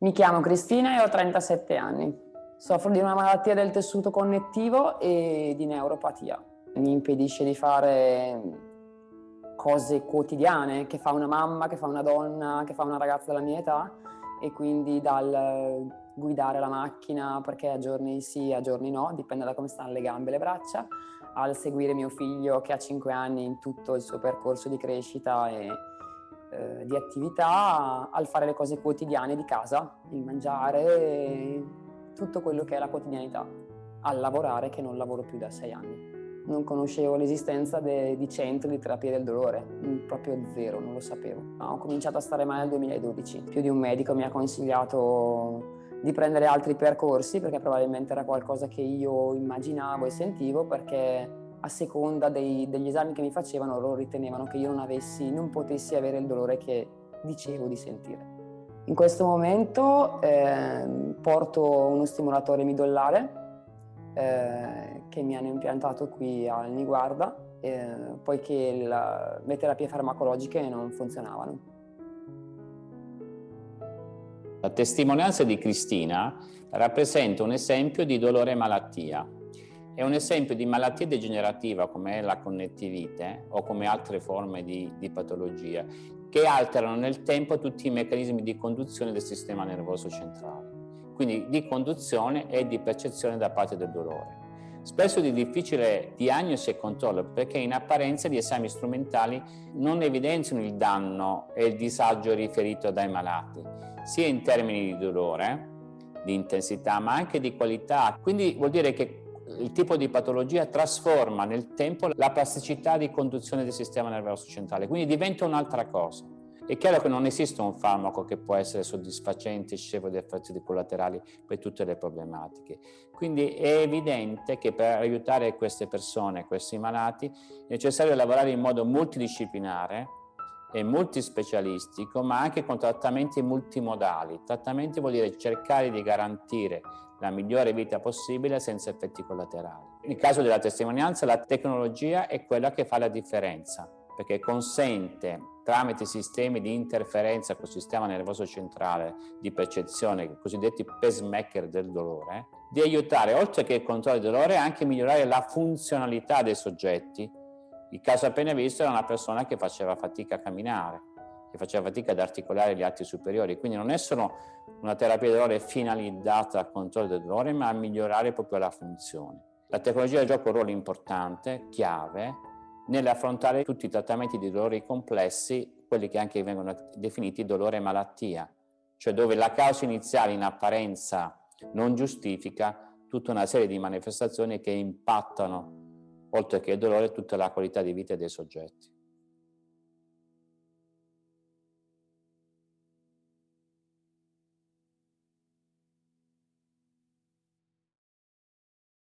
Mi chiamo Cristina e ho 37 anni. Soffro di una malattia del tessuto connettivo e di neuropatia. Mi impedisce di fare cose quotidiane che fa una mamma, che fa una donna, che fa una ragazza della mia età e quindi dal guidare la macchina perché a giorni sì, a giorni no, dipende da come stanno le gambe e le braccia, al seguire mio figlio che ha 5 anni in tutto il suo percorso di crescita e eh, di attività al fare le cose quotidiane di casa, il mangiare, tutto quello che è la quotidianità, al lavorare che non lavoro più da sei anni. Non conoscevo l'esistenza di centri di terapia del dolore, mm, proprio zero, non lo sapevo. Ho cominciato a stare male nel 2012. Più di un medico mi ha consigliato di prendere altri percorsi perché probabilmente era qualcosa che io immaginavo e sentivo perché a seconda dei, degli esami che mi facevano loro ritenevano che io non, avessi, non potessi avere il dolore che dicevo di sentire. In questo momento eh, porto uno stimolatore midollare eh, che mi hanno impiantato qui al Niguarda eh, poiché la, le terapie farmacologiche non funzionavano. La testimonianza di Cristina rappresenta un esempio di dolore e malattia è un esempio di malattia degenerativa come la connettivite o come altre forme di, di patologia che alterano nel tempo tutti i meccanismi di conduzione del sistema nervoso centrale, quindi di conduzione e di percezione da parte del dolore. Spesso di difficile diagnosi e controllo perché in apparenza gli esami strumentali non evidenziano il danno e il disagio riferito dai malati, sia in termini di dolore, di intensità, ma anche di qualità. Quindi vuol dire che il tipo di patologia trasforma nel tempo la plasticità di conduzione del sistema nervoso centrale, quindi diventa un'altra cosa. È chiaro che non esiste un farmaco che può essere soddisfacente scevro di effetti collaterali per tutte le problematiche. Quindi è evidente che per aiutare queste persone, questi malati, è necessario lavorare in modo multidisciplinare e multispecialistico, ma anche con trattamenti multimodali. Trattamenti vuol dire cercare di garantire la migliore vita possibile senza effetti collaterali. Nel caso della testimonianza la tecnologia è quella che fa la differenza perché consente tramite sistemi di interferenza col sistema nervoso centrale di percezione, i cosiddetti pacemaker del dolore, di aiutare oltre che il controllo del dolore anche migliorare la funzionalità dei soggetti. Il caso appena visto era una persona che faceva fatica a camminare, che faceva fatica ad articolare gli atti superiori, quindi non è solo una terapia del dolore finalizzata al controllo del dolore, ma a migliorare proprio la funzione. La tecnologia gioca un ruolo importante, chiave, nell'affrontare tutti i trattamenti di dolori complessi, quelli che anche vengono definiti dolore malattia, cioè dove la causa iniziale in apparenza non giustifica tutta una serie di manifestazioni che impattano, oltre che il dolore, tutta la qualità di vita dei soggetti.